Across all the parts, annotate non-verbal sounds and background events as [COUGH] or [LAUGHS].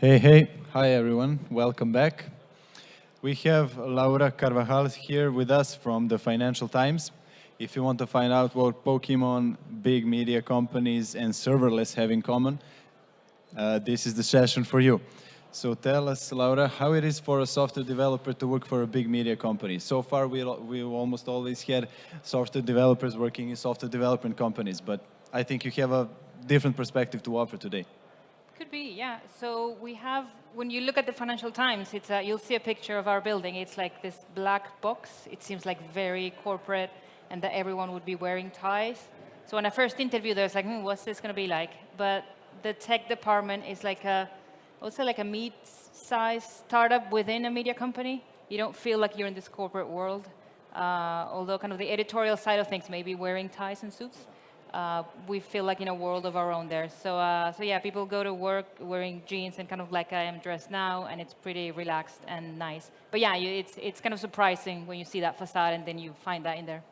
Hey, hey. Hi, everyone. Welcome back. We have Laura Carvajal here with us from the Financial Times. If you want to find out what Pokemon, big media companies, and serverless have in common, uh, this is the session for you. So tell us, Laura, how it is for a software developer to work for a big media company. So far, we, we almost always had software developers working in software development companies, but I think you have a different perspective to offer today. Could be, yeah. So we have, when you look at the Financial Times, it's a, you'll see a picture of our building. It's like this black box. It seems like very corporate and that everyone would be wearing ties. So when I first interviewed, I was like, hmm, what's this going to be like? But the tech department is like a, also like a meat-sized startup within a media company. You don't feel like you're in this corporate world. Uh, although kind of the editorial side of things, maybe wearing ties and suits uh, we feel like in a world of our own there. So, uh, so yeah, people go to work wearing jeans and kind of like I am dressed now, and it's pretty relaxed and nice. But yeah, you, it's, it's kind of surprising when you see that facade and then you find that in there.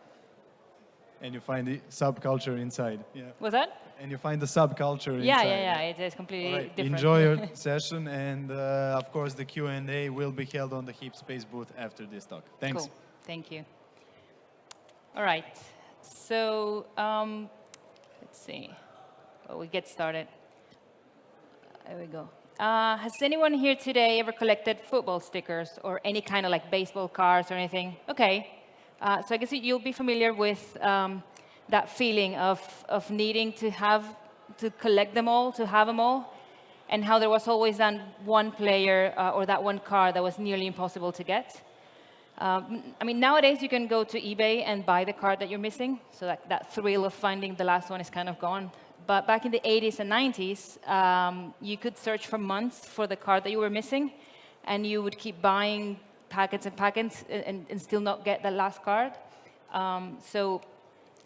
And you find the subculture inside. Yeah. What's that? And you find the subculture yeah, inside. Yeah, yeah, yeah. It is completely right. different. Enjoy your [LAUGHS] session, and uh, of course, the Q&A will be held on the HeapSpace booth after this talk. Thanks. Cool. Thank you. All right. So um, Let's see. Well, we get started. There we go. Uh, has anyone here today ever collected football stickers or any kind of like baseball cards or anything? Okay. Uh, so I guess you'll be familiar with um, that feeling of, of needing to have, to collect them all, to have them all, and how there was always that one player uh, or that one card that was nearly impossible to get. Um, I mean, nowadays you can go to eBay and buy the card that you're missing, so that, that thrill of finding the last one is kind of gone. But back in the 80s and 90s, um, you could search for months for the card that you were missing, and you would keep buying packets and packets and, and still not get the last card. Um, so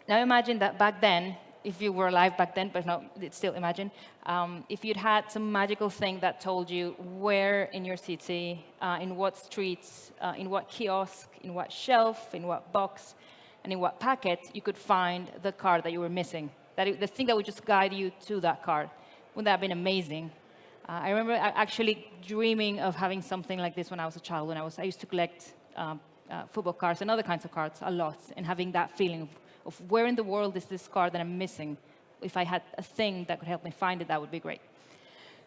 now imagine that back then, if you were alive back then, but no, it's still imagine, um, if you'd had some magical thing that told you where in your city, uh, in what streets, uh, in what kiosk, in what shelf, in what box, and in what packet you could find the card that you were missing. That it, the thing that would just guide you to that card. Wouldn't that have been amazing? Uh, I remember actually dreaming of having something like this when I was a child. When I was, I used to collect um, uh, football cards and other kinds of cards a lot, and having that feeling of of where in the world is this card that I'm missing. If I had a thing that could help me find it, that would be great.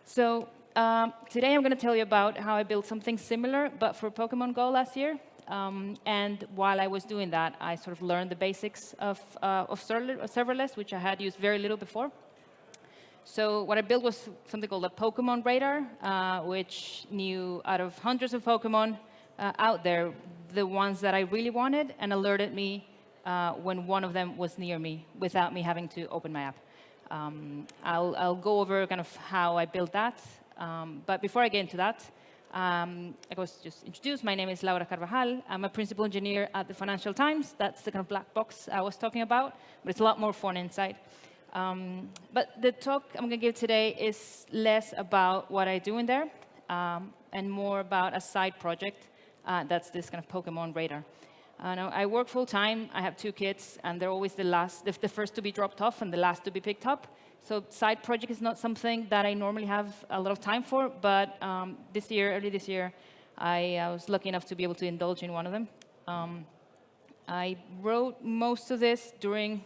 So um, today I'm going to tell you about how I built something similar, but for Pokemon Go last year. Um, and while I was doing that, I sort of learned the basics of, uh, of serverless, which I had used very little before. So what I built was something called a Pokemon radar, uh, which knew out of hundreds of Pokemon uh, out there, the ones that I really wanted, and alerted me uh, when one of them was near me without me having to open my app. Um, I'll, I'll, go over kind of how I built that. Um, but before I get into that, um, I was just introduced. My name is Laura Carvajal. I'm a principal engineer at the Financial Times. That's the kind of black box I was talking about, but it's a lot more fun inside. Um, but the talk I'm going to give today is less about what I do in there um, and more about a side project uh, that's this kind of Pokemon radar. Uh, I work full time. I have two kids, and they're always the last, the first to be dropped off and the last to be picked up. So side project is not something that I normally have a lot of time for, but um, this year, early this year, I, I, was lucky enough to be able to indulge in one of them. Um, I wrote most of this during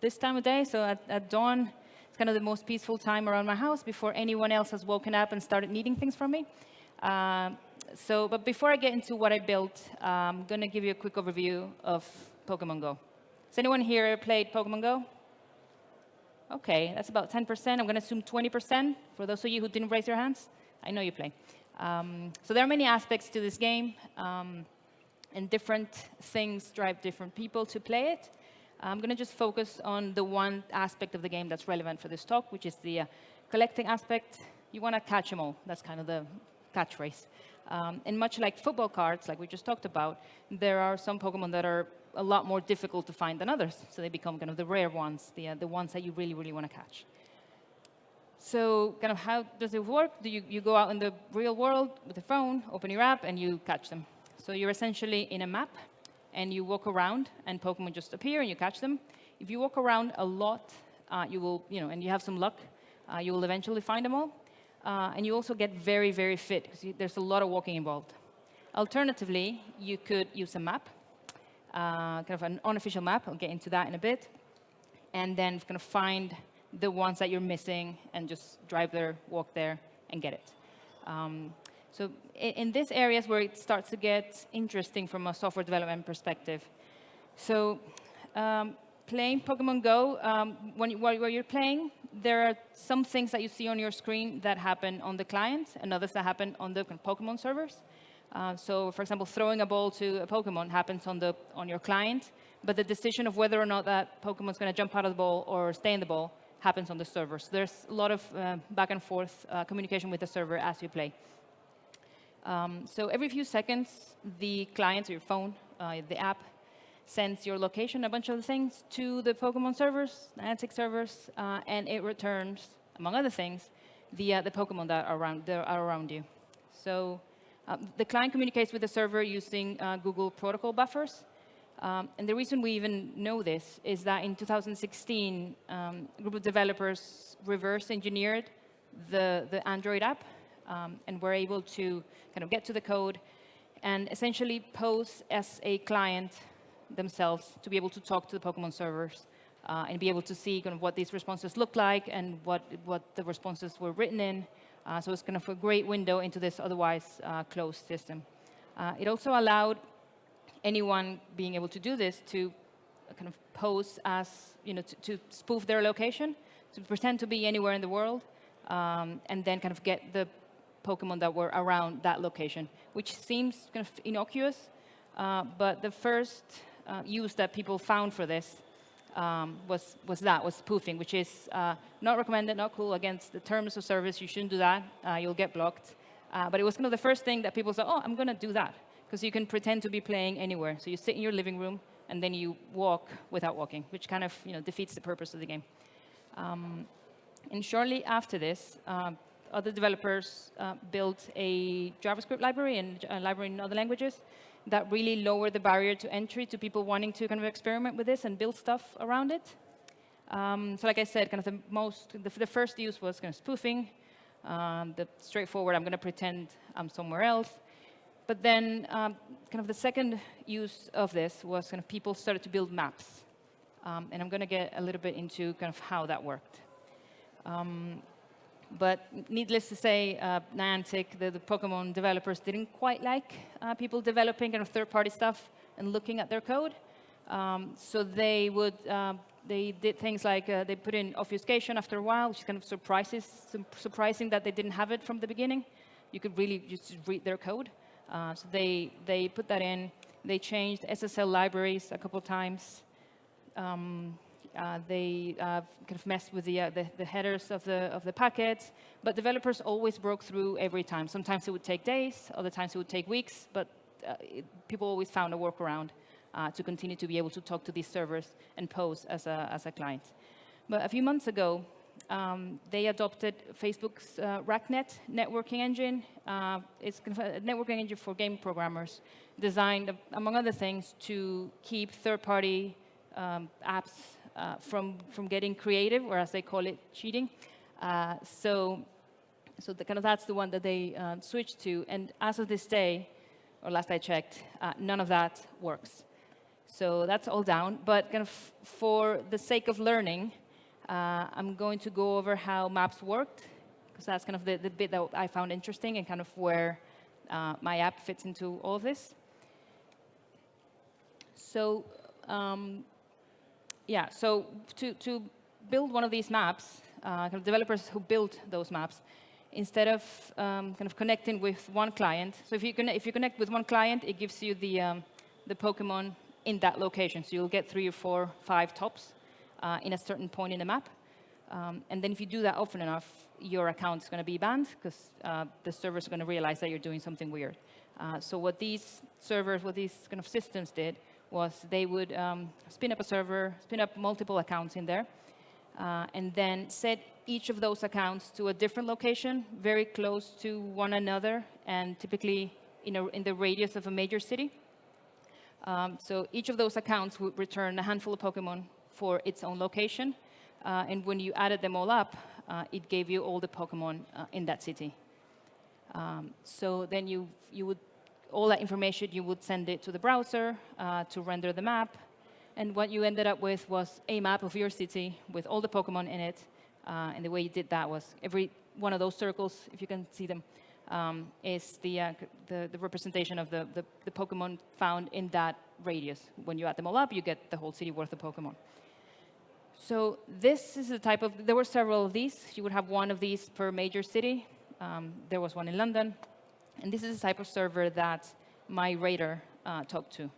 this time of day, so at, at dawn, it's kind of the most peaceful time around my house before anyone else has woken up and started needing things from me. Uh, so, but before I get into what I built, I'm going to give you a quick overview of Pokemon Go. Has anyone here played Pokemon Go? OK, that's about 10%. I'm going to assume 20% for those of you who didn't raise your hands. I know you play. Um, so there are many aspects to this game, um, and different things drive different people to play it. I'm going to just focus on the one aspect of the game that's relevant for this talk, which is the uh, collecting aspect. You want to catch them all. That's kind of the catchphrase. Um, and much like football cards, like we just talked about, there are some Pokemon that are a lot more difficult to find than others. So they become kind of the rare ones, the, uh, the ones that you really, really want to catch. So kind of how does it work? Do you, you go out in the real world with a phone, open your app, and you catch them. So you're essentially in a map, and you walk around, and Pokemon just appear, and you catch them. If you walk around a lot, uh, you will, you know, and you have some luck, uh, you will eventually find them all. Uh, and you also get very, very fit because there's a lot of walking involved. Alternatively, you could use a map, uh, kind of an unofficial map. I'll get into that in a bit. And then kind of find the ones that you're missing and just drive there, walk there, and get it. Um, so in, in these areas where it starts to get interesting from a software development perspective. So um, playing Pokemon Go, um, when you, while, you're playing, there are some things that you see on your screen that happen on the client and others that happen on the Pokemon servers. Uh, so for example, throwing a ball to a Pokemon happens on, the, on your client, but the decision of whether or not that Pokemon is going to jump out of the ball or stay in the ball happens on the server. So there's a lot of uh, back and forth uh, communication with the server as you play. Um, so every few seconds, the client, your phone, uh, the app, sends your location, a bunch of things, to the Pokemon servers, Niantic servers, uh, and it returns, among other things, the, uh, the Pokemon that are around, that are around you. So um, the client communicates with the server using uh, Google protocol buffers. Um, and the reason we even know this is that in 2016, um, a group of developers reverse engineered the, the Android app um, and were able to kind of get to the code and essentially pose as a client themselves to be able to talk to the Pokemon servers uh, and be able to see kind of what these responses look like and what, what the responses were written in uh, so it's kind of a great window into this otherwise uh, closed system. Uh, it also allowed anyone being able to do this to kind of pose as, you know, to, to spoof their location, to pretend to be anywhere in the world, um, and then kind of get the Pokemon that were around that location, which seems kind of innocuous, uh, but the first uh, use that people found for this um, was, was that, was spoofing, which is uh, not recommended, not cool, against the terms of service. You shouldn't do that. Uh, you'll get blocked. Uh, but it was kind of the first thing that people said, oh, I'm going to do that. Because you can pretend to be playing anywhere. So you sit in your living room, and then you walk without walking, which kind of you know, defeats the purpose of the game. Um, and shortly after this, uh, other developers uh, built a JavaScript library and a library in other languages that really lowered the barrier to entry to people wanting to kind of experiment with this and build stuff around it. Um, so like I said, kind of the most, the, the first use was kind of spoofing. Um, the straightforward, I'm going to pretend I'm somewhere else. But then um, kind of the second use of this was kind of people started to build maps. Um, and I'm going to get a little bit into kind of how that worked. Um, but needless to say, uh, Niantic, the, the, Pokemon developers, didn't quite like uh, people developing kind of third-party stuff and looking at their code. Um, so they would, uh, they did things like uh, they put in obfuscation after a while, which is kind of surprises, surprising that they didn't have it from the beginning. You could really just read their code. Uh, so they, they put that in. They changed SSL libraries a couple times. Um, uh, they uh, kind of messed with the, uh, the, the, headers of the, of the packets, but developers always broke through every time. Sometimes it would take days, other times it would take weeks, but uh, it, people always found a workaround uh, to continue to be able to talk to these servers and pose as a, as a client. But a few months ago, um, they adopted Facebook's uh, RakNet networking engine. Uh, it's a networking engine for game programmers designed, among other things, to keep third-party um, apps uh, from, from getting creative, or as they call it, cheating. Uh, so so the, kind of that's the one that they uh, switched to. And as of this day, or last I checked, uh, none of that works. So that's all down. But kind of for the sake of learning, uh, I'm going to go over how maps worked, because that's kind of the, the bit that I found interesting and kind of where uh, my app fits into all of this. So um, yeah, so to, to build one of these maps, uh, kind of developers who build those maps, instead of um, kind of connecting with one client, so if you, connect, if you connect with one client, it gives you the, um, the Pokemon in that location. So you'll get three or four, five tops uh, in a certain point in the map. Um, and then if you do that often enough, your account is going to be banned because uh, the servers going to realize that you're doing something weird. Uh, so what these servers, what these kind of systems did was they would um, spin up a server, spin up multiple accounts in there, uh, and then set each of those accounts to a different location, very close to one another, and typically in, a, in the radius of a major city. Um, so each of those accounts would return a handful of Pokemon for its own location. Uh, and when you added them all up, uh, it gave you all the Pokemon uh, in that city. Um, so then you, you would, all that information, you would send it to the browser uh, to render the map. And what you ended up with was a map of your city with all the Pokemon in it. Uh, and the way you did that was every one of those circles, if you can see them, um, is the, uh, the, the, representation of the, the, the, Pokemon found in that radius. When you add them all up, you get the whole city worth of Pokemon. So this is the type of, there were several of these. You would have one of these per major city. Um, there was one in London. And this is the type of server that my radar uh, talked to.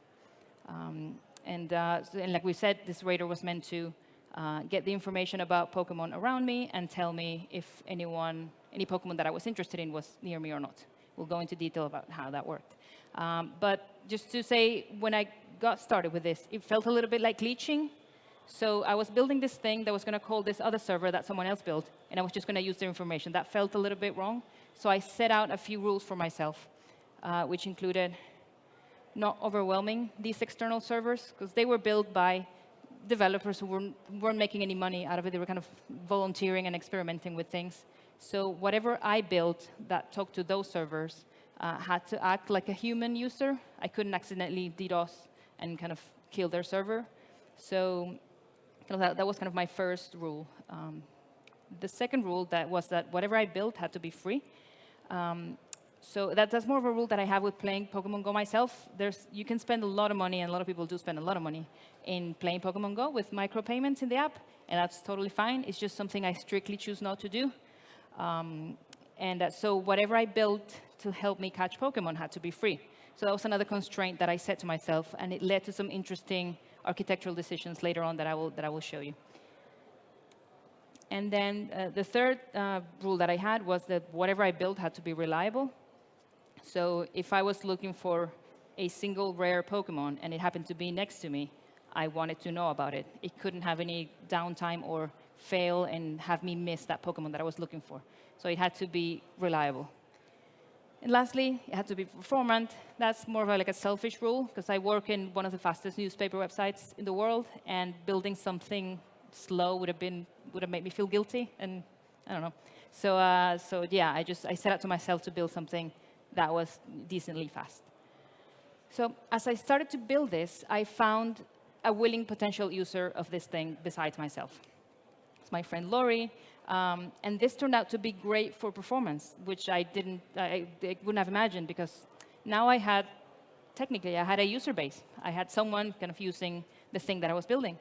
Um, and, uh, and like we said, this radar was meant to uh, get the information about Pokemon around me and tell me if anyone, any Pokemon that I was interested in was near me or not. We'll go into detail about how that worked. Um, but just to say, when I got started with this, it felt a little bit like leeching. So I was building this thing that was going to call this other server that someone else built, and I was just going to use their information. That felt a little bit wrong. So I set out a few rules for myself, uh, which included not overwhelming these external servers, because they were built by developers who weren't, weren't making any money out of it. They were kind of volunteering and experimenting with things. So whatever I built that talked to those servers uh, had to act like a human user. I couldn't accidentally DDoS and kind of kill their server. So that, that was kind of my first rule. Um, the second rule that was that whatever I built had to be free. Um, so that, that's more of a rule that I have with playing Pokemon Go myself. There's, you can spend a lot of money, and a lot of people do spend a lot of money in playing Pokemon Go with micropayments in the app, and that's totally fine. It's just something I strictly choose not to do. Um, and uh, so whatever I built to help me catch Pokemon had to be free. So that was another constraint that I set to myself, and it led to some interesting architectural decisions later on that I will, that I will show you. And then uh, the third uh, rule that I had was that whatever I built had to be reliable. So if I was looking for a single rare Pokemon and it happened to be next to me, I wanted to know about it. It couldn't have any downtime or fail and have me miss that Pokemon that I was looking for. So it had to be reliable. And lastly, it had to be performant. That's more of like a selfish rule, because I work in one of the fastest newspaper websites in the world, and building something slow would have been would have made me feel guilty, and I don't know. So, uh, so yeah, I just I set out to myself to build something that was decently fast. So as I started to build this, I found a willing potential user of this thing besides myself. It's my friend Laurie, um, and this turned out to be great for performance, which I didn't, I, I, wouldn't have imagined because now I had, technically, I had a user base. I had someone kind of using the thing that I was building.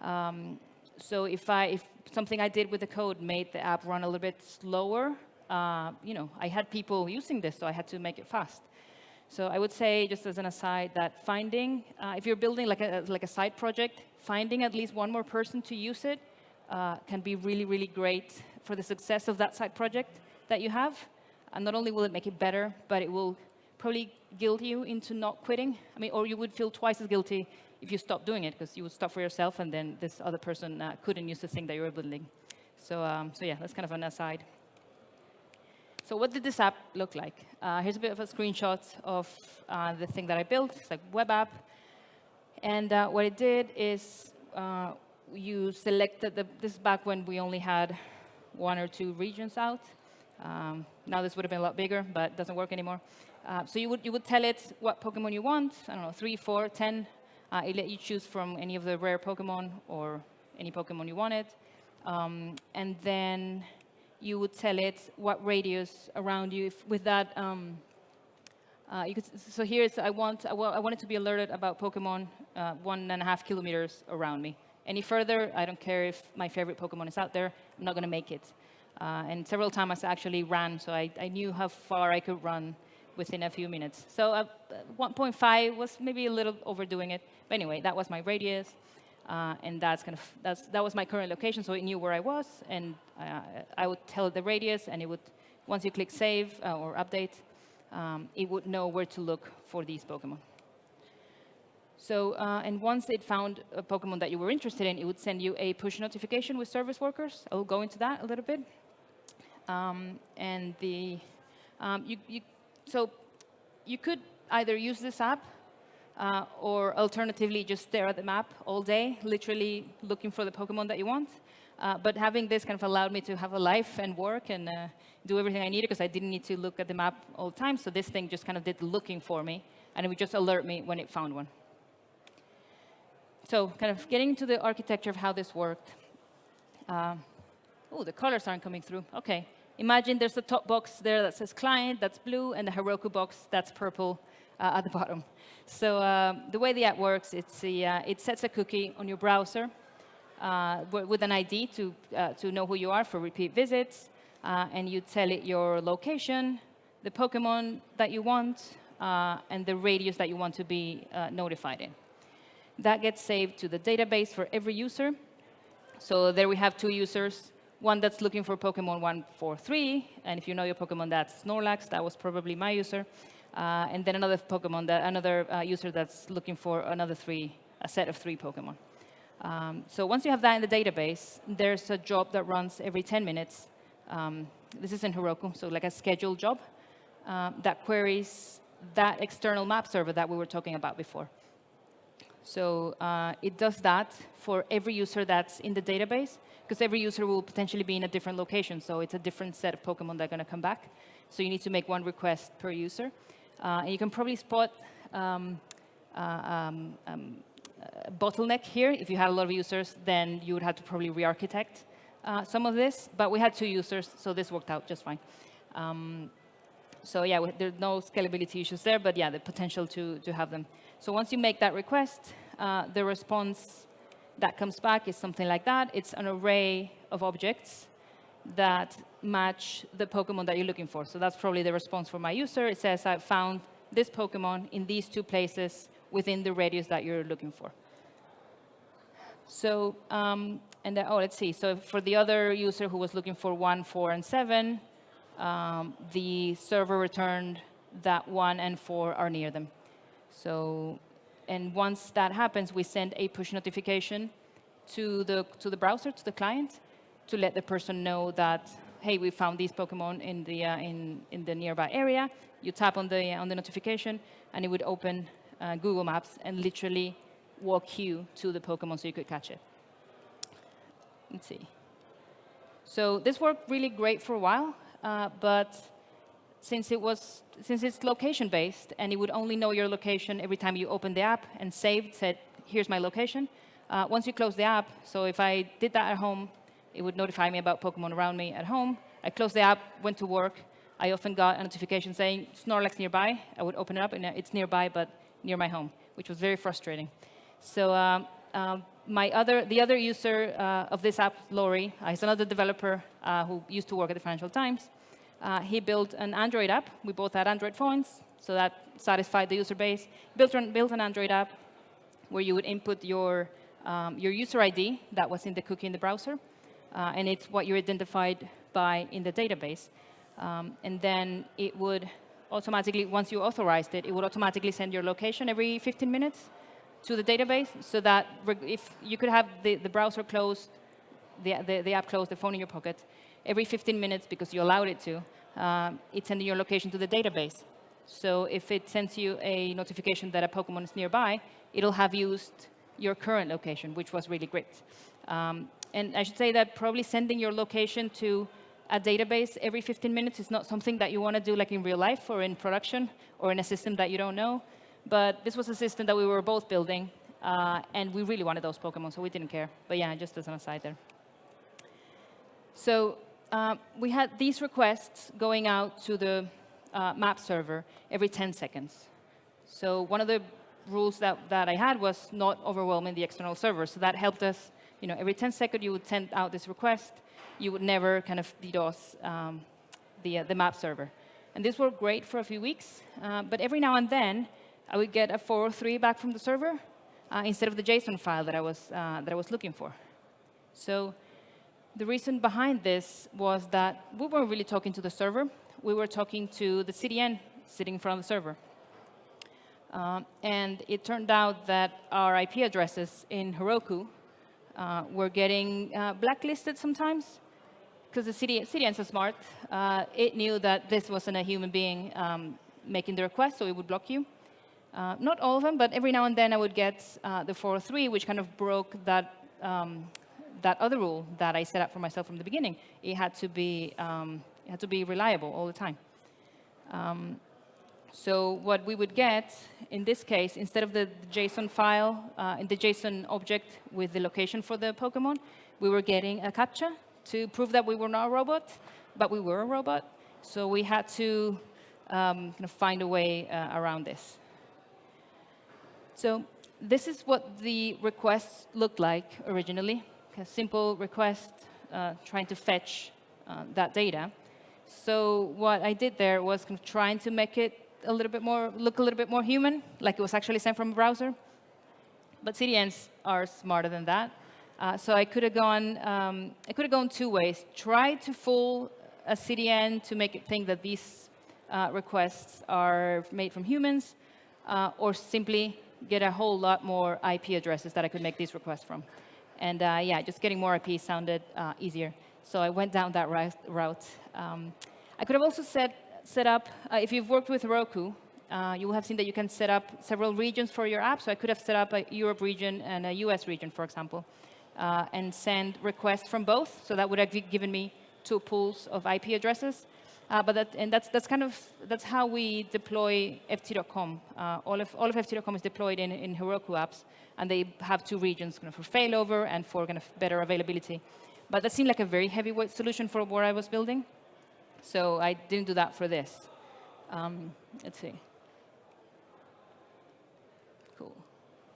Um, so if I, if something I did with the code made the app run a little bit slower, uh, you know, I had people using this, so I had to make it fast. So I would say, just as an aside, that finding, uh, if you're building like a, like a side project, finding at least one more person to use it uh, can be really, really great for the success of that side project that you have. And not only will it make it better, but it will probably guilt you into not quitting. I mean, or you would feel twice as guilty if you stopped doing it, because you would stop for yourself, and then this other person uh, couldn't use the thing that you were building. So, um, so yeah, that's kind of an aside. So what did this app look like? Uh, here's a bit of a screenshot of uh, the thing that I built. It's like web app. And uh, what it did is uh, you selected, the, this back when we only had one or two regions out. Um, now this would have been a lot bigger, but it doesn't work anymore. Uh, so you would, you would tell it what Pokemon you want, I don't know, three, four, ten. Uh, it let you choose from any of the rare Pokemon or any Pokemon you wanted. Um, and then you would tell it what radius around you if, with that. Um, uh, could, so here's, I want, I, I want it to be alerted about Pokemon uh, one and a half kilometers around me. Any further, I don't care if my favorite Pokemon is out there, I'm not going to make it. Uh, and several times I actually ran, so I, I, knew how far I could run within a few minutes. So uh, 1.5 was maybe a little overdoing it. But anyway, that was my radius. Uh, and that's kind of that's, that was my current location, so it knew where I was, and uh, I would tell it the radius, and it would once you click save uh, or update, um, it would know where to look for these Pokemon. So, uh, and once it found a Pokemon that you were interested in, it would send you a push notification with service workers. I'll go into that a little bit. Um, and the, um, you, you, so you could either use this app uh, or alternatively just stare at the map all day, literally looking for the Pokemon that you want. Uh, but having this kind of allowed me to have a life and work and uh, do everything I needed because I didn't need to look at the map all the time. So this thing just kind of did looking for me, and it would just alert me when it found one. So kind of getting to the architecture of how this worked. Uh, oh, the colors aren't coming through. OK. Imagine there's a top box there that says client, that's blue, and the Heroku box, that's purple uh, at the [LAUGHS] bottom. So uh, the way the app works, uh, it sets a cookie on your browser uh, with an ID to, uh, to know who you are for repeat visits. And you tell it your location, the Pokemon that you want, and the radius that you want to be notified in. That gets saved to the database for every user. So there we have two users, one that's looking for Pokemon 143, and if you know your Pokemon, that's Snorlax. That was probably my user. Uh, and then another Pokemon, that, another uh, user that's looking for another three, a set of three Pokemon. Um, so once you have that in the database, there's a job that runs every 10 minutes. Um, this is in Heroku, so like a scheduled job um, that queries that external map server that we were talking about before. So uh, it does that for every user that's in the database, because every user will potentially be in a different location. So it's a different set of Pokemon that are going to come back. So you need to make one request per user. Uh, and you can probably spot um, uh, um, um, bottleneck here. If you had a lot of users, then you would have to probably re-architect uh, some of this. But we had two users, so this worked out just fine. Um, so yeah, there's no scalability issues there, but yeah, the potential to, to have them. So once you make that request, uh, the response that comes back is something like that. It's an array of objects that match the Pokemon that you're looking for. So that's probably the response for my user. It says, I found this Pokemon in these two places within the radius that you're looking for. So, um, and then, oh, let's see. So for the other user who was looking for 1, 4, and 7, um, the server returned that 1 and 4 are near them. So, and once that happens, we send a push notification to the, to the browser, to the client, to let the person know that, hey, we found these Pokemon in the, uh, in, in the nearby area. You tap on the, on the notification, and it would open uh, Google Maps and literally walk you to the Pokemon so you could catch it. Let's see. So this worked really great for a while, uh, but since it was since it's location based and it would only know your location every time you open the app and saved said here's my location. Uh, once you close the app, so if I did that at home, it would notify me about Pokemon around me at home. I closed the app, went to work. I often got a notification saying Snorlax nearby. I would open it up, and it's nearby, but near my home, which was very frustrating. So um, um, my other, the other user uh, of this app, Laurie, uh, he's another developer uh, who used to work at the Financial Times. Uh, he built an Android app. We both had Android phones, so that satisfied the user base. Built an, built an Android app where you would input your, um, your user ID that was in the cookie in the browser uh, and it's what you're identified by in the database. Um, and then it would automatically, once you authorized it, it would automatically send your location every 15 minutes to the database so that if you could have the, the browser closed, the, the, the, app closed, the phone in your pocket, every 15 minutes because you allowed it to, um, it's sending your location to the database. So if it sends you a notification that a Pokemon is nearby, it'll have used your current location, which was really great. Um, and I should say that probably sending your location to a database every 15 minutes is not something that you want to do like in real life or in production or in a system that you don't know. But this was a system that we were both building, uh, and we really wanted those Pokemon, so we didn't care. But yeah, just as an aside there. So uh, we had these requests going out to the uh, map server every 10 seconds. So one of the rules that, that I had was not overwhelming the external server. So that helped us you know, every 10 seconds you would send out this request. You would never kind of DDoS um, the, uh, the map server. And this worked great for a few weeks. Uh, but every now and then, I would get a 403 back from the server uh, instead of the JSON file that I, was, uh, that I was looking for. So the reason behind this was that we weren't really talking to the server. We were talking to the CDN sitting in front of the server. Um, and it turned out that our IP addresses in Heroku uh, were getting uh, blacklisted sometimes because the CD, CDN's so smart. Uh, it knew that this wasn't a human being um, making the request, so it would block you. Uh, not all of them, but every now and then I would get uh, the 403, which kind of broke that, um, that other rule that I set up for myself from the beginning, it had to be, um, it had to be reliable all the time. Um, so what we would get, in this case, instead of the JSON file, uh, in the JSON object with the location for the Pokemon, we were getting a CAPTCHA to prove that we were not a robot, but we were a robot. So we had to um, kind of find a way uh, around this. So this is what the requests looked like originally. A simple request uh, trying to fetch uh, that data. So what I did there was kind of trying to make it a little bit more, look a little bit more human, like it was actually sent from a browser. But CDNs are smarter than that. Uh, so I could have gone, um, I could have gone two ways. Try to fool a CDN to make it think that these uh, requests are made from humans, uh, or simply get a whole lot more IP addresses that I could make these requests from. And uh, yeah, just getting more IP sounded uh, easier. So I went down that route. Um, I could have also set, set up, uh, if you've worked with Heroku, uh, you will have seen that you can set up several regions for your app. So I could have set up a Europe region and a US region, for example, uh, and send requests from both. So that would have given me two pools of IP addresses. Uh, but that, and that's, that's kind of, that's how we deploy FT.com. Uh, all, of, all of FT.com is deployed in, in Heroku apps, and they have two regions kind of for failover and for kind of better availability. But that seemed like a very heavyweight solution for what I was building. So I didn't do that for this. Um, let's see. Cool.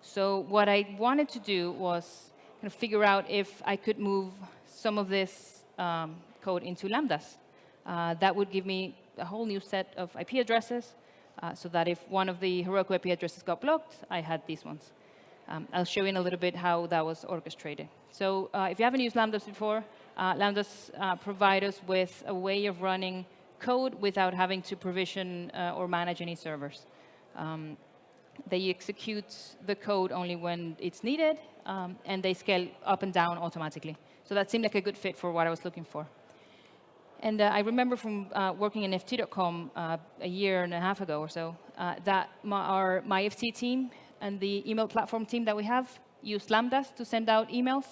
So what I wanted to do was kind of figure out if I could move some of this um, code into Lambdas. Uh, that would give me a whole new set of IP addresses uh, so that if one of the Heroku IP addresses got blocked, I had these ones. Um, I'll show you in a little bit how that was orchestrated. So uh, if you haven't used Lambdas before, uh, Lambdas uh, provide us with a way of running code without having to provision uh, or manage any servers. Um, they execute the code only when it's needed, um, and they scale up and down automatically. So that seemed like a good fit for what I was looking for. And uh, I remember from uh, working in FT.com uh, a year and a half ago or so, uh, that my, our MyFT team and the email platform team that we have used Lambdas to send out emails.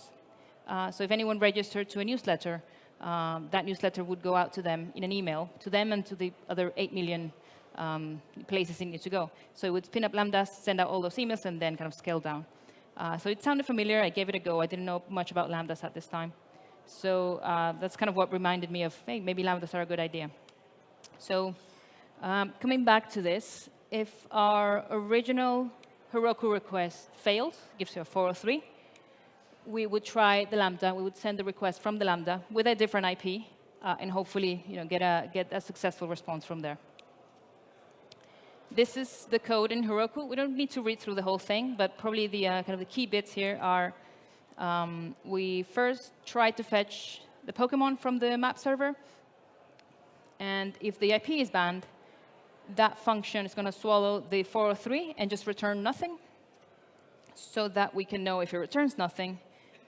Uh, so if anyone registered to a newsletter, um, that newsletter would go out to them in an email, to them and to the other 8 million um, places it needs to go. So it would spin up Lambdas, send out all those emails, and then kind of scale down. Uh, so it sounded familiar. I gave it a go. I didn't know much about Lambdas at this time. So uh, that's kind of what reminded me of, hey, maybe lambdas are a good idea. So um, coming back to this, if our original Heroku request fails, gives you a 403, we would try the Lambda. We would send the request from the Lambda with a different IP, uh, and hopefully you know, get, a, get a successful response from there. This is the code in Heroku. We don't need to read through the whole thing, but probably the uh, kind of the key bits here are um, we first try to fetch the Pokemon from the map server. And if the IP is banned, that function is going to swallow the 403 and just return nothing so that we can know if it returns nothing,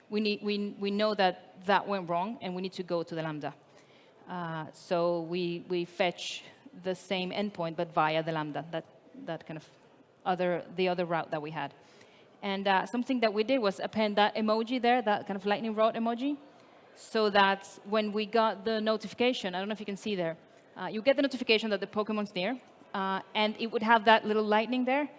we, need, we, we know that that went wrong and we need to go to the Lambda. Uh, so we, we fetch the same endpoint, but via the Lambda, that, that kind of other, the other route that we had. And uh, something that we did was append that emoji there, that kind of lightning rod emoji, so that when we got the notification, I don't know if you can see there, uh, you get the notification that the Pokemon's near, uh, and it would have that little lightning there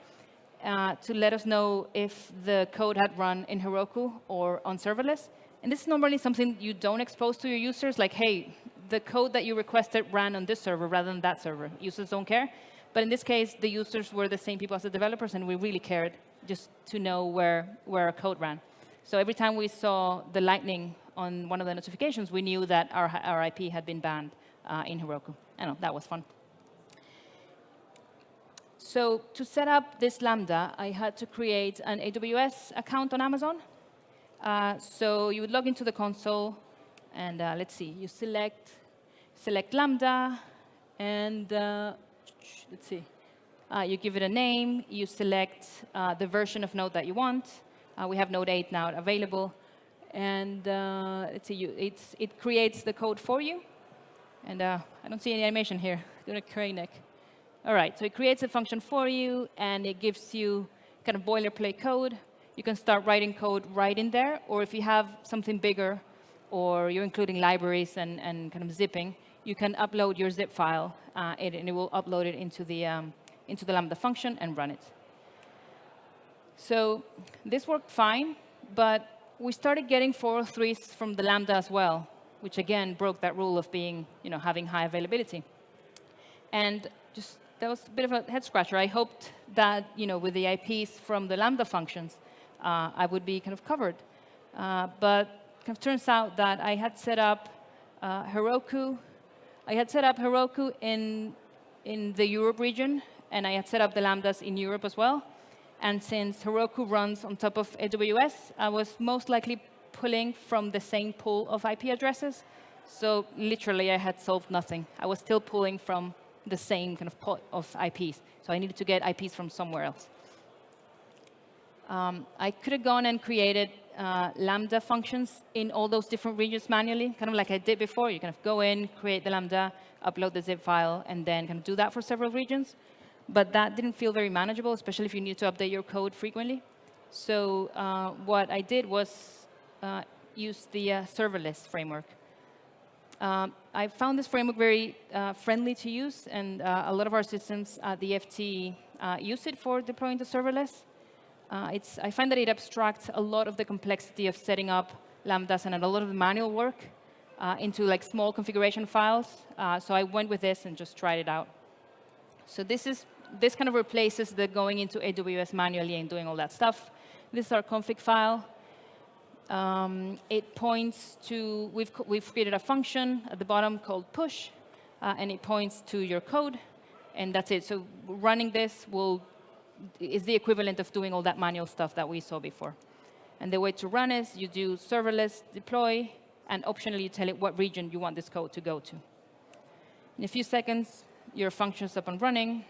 uh, to let us know if the code had run in Heroku or on serverless. And this is normally something you don't expose to your users, like, hey, the code that you requested ran on this server rather than that server. Users don't care. But in this case, the users were the same people as the developers, and we really cared just to know where, where our code ran. So every time we saw the lightning on one of the notifications, we knew that our, our IP had been banned uh, in Heroku. I know, that was fun. So to set up this Lambda, I had to create an AWS account on Amazon. Uh, so you would log into the console, and uh, let's see, you select, select Lambda, and uh, let's see, uh, you give it a name, you select uh, the version of Node that you want. Uh, we have Node 8 now available. And uh, it's a, it creates the code for you. And uh, I don't see any animation here. Doing a crane neck. All right, so it creates a function for you, and it gives you kind of boilerplate code. you can start writing code right in there. Or if you have something bigger, or you're including libraries and, and kind of zipping, you can upload your zip file, uh, and it will upload it into the, um, into the Lambda function and run it. So this worked fine, but we started getting 403s from the Lambda as well, which again broke that rule of being, you know, having high availability. And just that was a bit of a head scratcher. I hoped that, you know, with the IPs from the Lambda functions, uh, I would be kind of covered. Uh, but kind of turns out that I had set up uh, Heroku. I had set up Heroku in, in the Europe region, and I had set up the Lambdas in Europe as well. And since Heroku runs on top of AWS, I was most likely pulling from the same pool of IP addresses. So literally, I had solved nothing. I was still pulling from the same kind of pot of IPs. So I needed to get IPs from somewhere else. Um, I could have gone and created uh, Lambda functions in all those different regions manually, kind of like I did before. You kind of go in, create the Lambda, upload the zip file, and then kind of do that for several regions. But that didn't feel very manageable, especially if you need to update your code frequently. So uh, what I did was uh, use the uh, serverless framework. Um, I found this framework very uh, friendly to use, and uh, a lot of our systems at the FT uh, use it for deploying to serverless. it's, I find that it abstracts a lot of the complexity of setting up Lambdas and a lot of the manual work into like small configuration files. so I went with this and just tried it out. So this is this kind of replaces the going into AWS manually and doing all that stuff. This is our config file. Um, it points to, we've, we've created a function at the bottom called push, uh, and it points to your code, and that's it. So running this will, is the equivalent of doing all that manual stuff that we saw before. And the way to run is you do serverless deploy, and optionally you tell it what region you want this code to go to. In a few seconds, your function's up and running.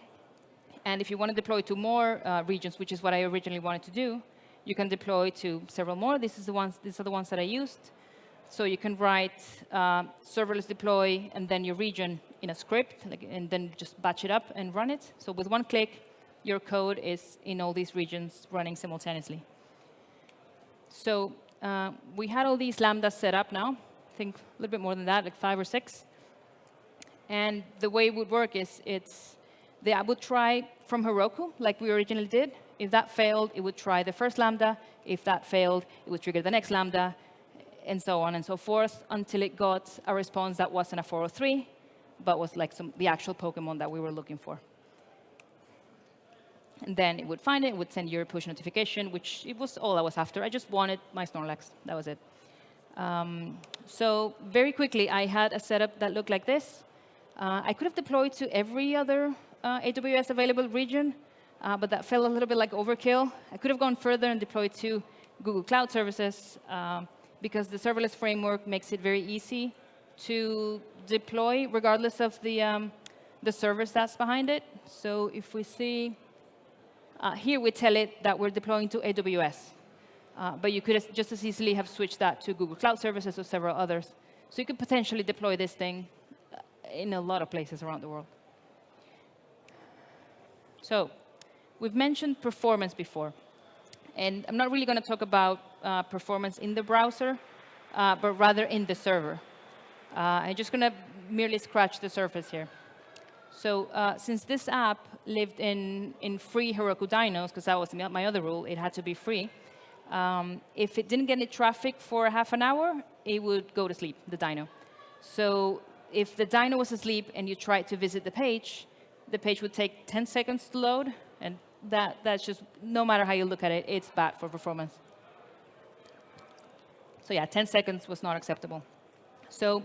And if you want to deploy to more uh, regions, which is what I originally wanted to do, you can deploy to several more. This is the ones, these are the ones that I used. So you can write uh, serverless deploy and then your region in a script, like, and then just batch it up and run it. So with one click, your code is in all these regions running simultaneously. So uh, we had all these lambdas set up now. I think a little bit more than that, like five or six. And the way it would work is it's the app would try from Heroku, like we originally did. If that failed, it would try the first Lambda. If that failed, it would trigger the next Lambda, and so on and so forth, until it got a response that wasn't a 403, but was like some, the actual Pokemon that we were looking for. And then it would find it, it would send you a push notification, which it was all I was after. I just wanted my Snorlax. That was it. Um, so very quickly, I had a setup that looked like this. Uh, I could have deployed to every other AWS available region, uh, but that felt a little bit like overkill. I could have gone further and deployed to Google Cloud Services um, because the serverless framework makes it very easy to deploy regardless of the, um, the service that's behind it. So if we see, uh, here we tell it that we're deploying to AWS. Uh, but you could just as easily have switched that to Google Cloud Services or several others. So you could potentially deploy this thing uh, in a lot of places around the world. So we've mentioned performance before. And I'm not really going to talk about uh, performance in the browser, uh, but rather in the server. Uh, I'm just going to merely scratch the surface here. So uh, since this app lived in, in free Heroku dynos, because that was my other rule, it had to be free, um, if it didn't get any traffic for half an hour, it would go to sleep, the dyno. So if the dyno was asleep and you tried to visit the page, the page would take 10 seconds to load, and that, that's just, no matter how you look at it, it's bad for performance. So yeah, 10 seconds was not acceptable. So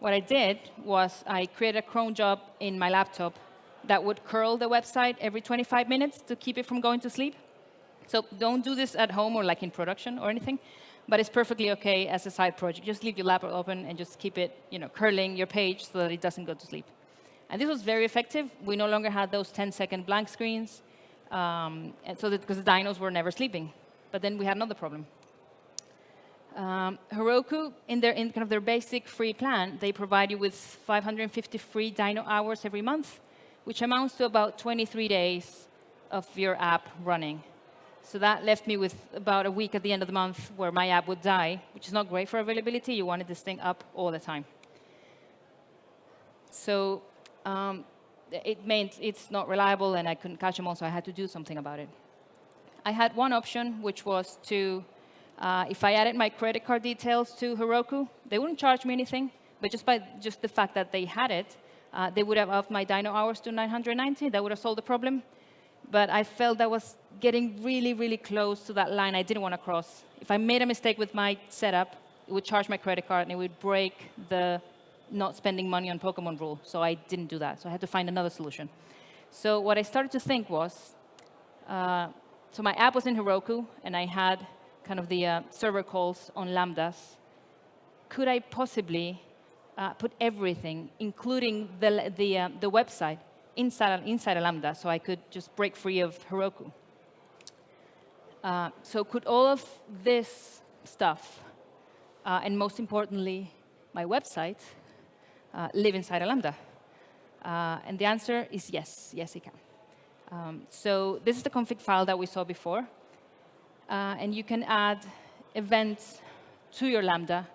what I did was I created a cron job in my laptop that would curl the website every 25 minutes to keep it from going to sleep. So don't do this at home or like in production or anything, but it's perfectly OK as a side project. Just leave your laptop open and just keep it you know, curling your page so that it doesn't go to sleep. And this was very effective. We no longer had those 10-second blank screens, um, and so because the dynos were never sleeping. But then we had another problem. Um, Heroku, in their in kind of their basic free plan, they provide you with 550 free dyno hours every month, which amounts to about 23 days of your app running. So that left me with about a week at the end of the month where my app would die, which is not great for availability. You wanted this thing up all the time. So um, it meant it's not reliable and I couldn't catch them all, so I had to do something about it. I had one option, which was to, uh, if I added my credit card details to Heroku, they wouldn't charge me anything, but just by just the fact that they had it, uh, they would have upped my dyno hours to 990. That would have solved the problem. But I felt that was getting really, really close to that line I didn't want to cross. If I made a mistake with my setup, it would charge my credit card and it would break the not spending money on Pokemon rule. So I didn't do that. So I had to find another solution. So what I started to think was, uh, so my app was in Heroku, and I had kind of the uh, server calls on Lambdas. Could I possibly uh, put everything, including the, the, uh, the website, inside, inside a Lambda, so I could just break free of Heroku? Uh, so could all of this stuff, uh, and most importantly, my website, uh, live inside a Lambda? Uh, and the answer is yes, yes, it can. Um, so this is the config file that we saw before. Uh, and you can add events to your Lambda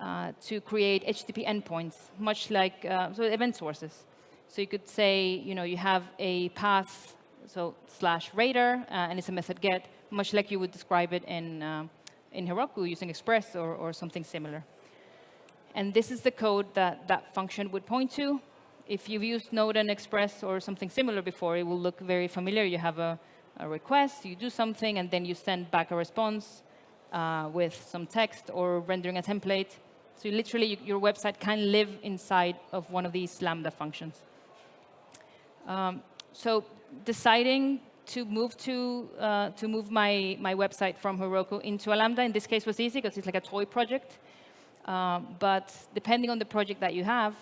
uh, to create HTTP endpoints, much like uh, so event sources. So you could say, you know, you have a path, so slash radar, and it's a method get, much like you would describe it in, in Heroku using Express or, or something similar. And this is the code that that function would point to. If you've used Node and Express or something similar before, it will look very familiar. You have a, a request, you do something, and then you send back a response uh, with some text or rendering a template. So literally, your website can live inside of one of these Lambda functions. Um, so deciding to move to uh, to move my my website from Heroku into a Lambda in this case was easy because it's like a toy project. Um, but depending on the project that you have,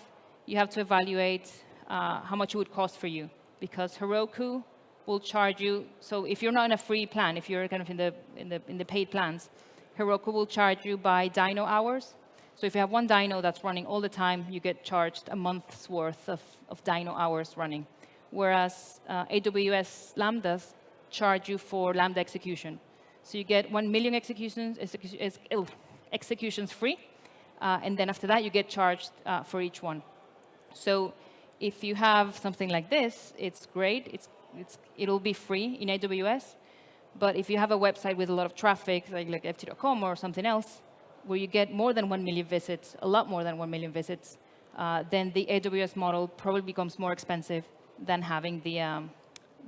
you have to evaluate uh, how much it would cost for you. Because Heroku will charge you, so if you're not in a free plan, if you're kind of in the, in the, in the paid plans, Heroku will charge you by dyno hours. So if you have one dyno that's running all the time, you get charged a month's worth of, of dyno hours running. Whereas uh, AWS Lambdas charge you for Lambda execution. So you get 1 million executions, executions free, uh, and then after that, you get charged uh, for each one. So if you have something like this, it's great. It's, it's, it'll be free in AWS. But if you have a website with a lot of traffic, like, like ft.com or something else, where you get more than 1 million visits, a lot more than 1 million visits, uh, then the AWS model probably becomes more expensive than having, the, um,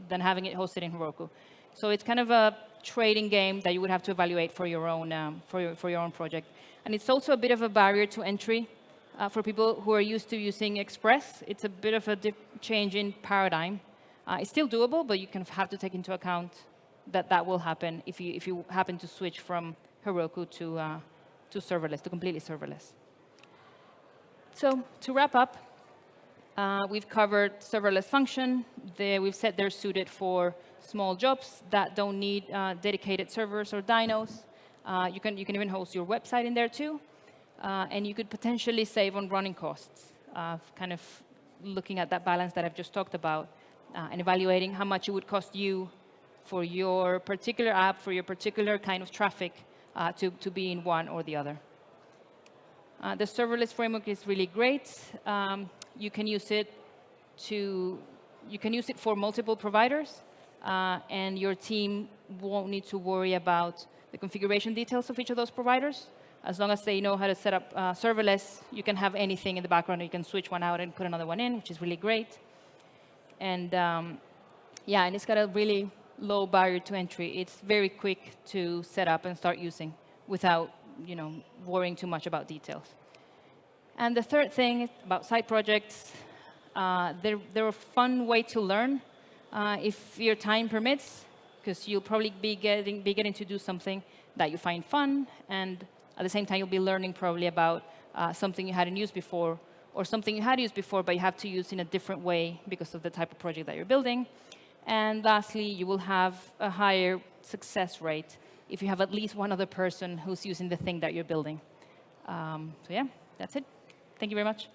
than having it hosted in Heroku. So it's kind of a trading game that you would have to evaluate for your own, um, for your, for your own project. And it's also a bit of a barrier to entry uh, for people who are used to using Express. It's a bit of a change in paradigm. Uh, it's still doable, but you of have to take into account that that will happen if you, if you happen to switch from Heroku to, uh, to serverless, to completely serverless. So to wrap up, uh, we've covered serverless function. They, we've said they're suited for small jobs that don't need uh, dedicated servers or dynos. Uh, you, can, you can even host your website in there too. Uh, and you could potentially save on running costs, uh, kind of looking at that balance that I've just talked about uh, and evaluating how much it would cost you for your particular app, for your particular kind of traffic uh, to, to be in one or the other. Uh, the serverless framework is really great. Um, you can use it to, you can use it for multiple providers, and your team won't need to worry about the configuration details of each of those providers. As long as they know how to set up uh, serverless, you can have anything in the background. You can switch one out and put another one in, which is really great. And um, yeah, and it's got a really low barrier to entry. It's very quick to set up and start using without you know, worrying too much about details. And the third thing about side projects, uh, they're, they're a fun way to learn uh, if your time permits because you'll probably be getting, be getting to do something that you find fun, and at the same time, you'll be learning probably about uh, something you hadn't used before, or something you had used before, but you have to use in a different way because of the type of project that you're building. And lastly, you will have a higher success rate if you have at least one other person who's using the thing that you're building. Um, so yeah, that's it. Thank you very much.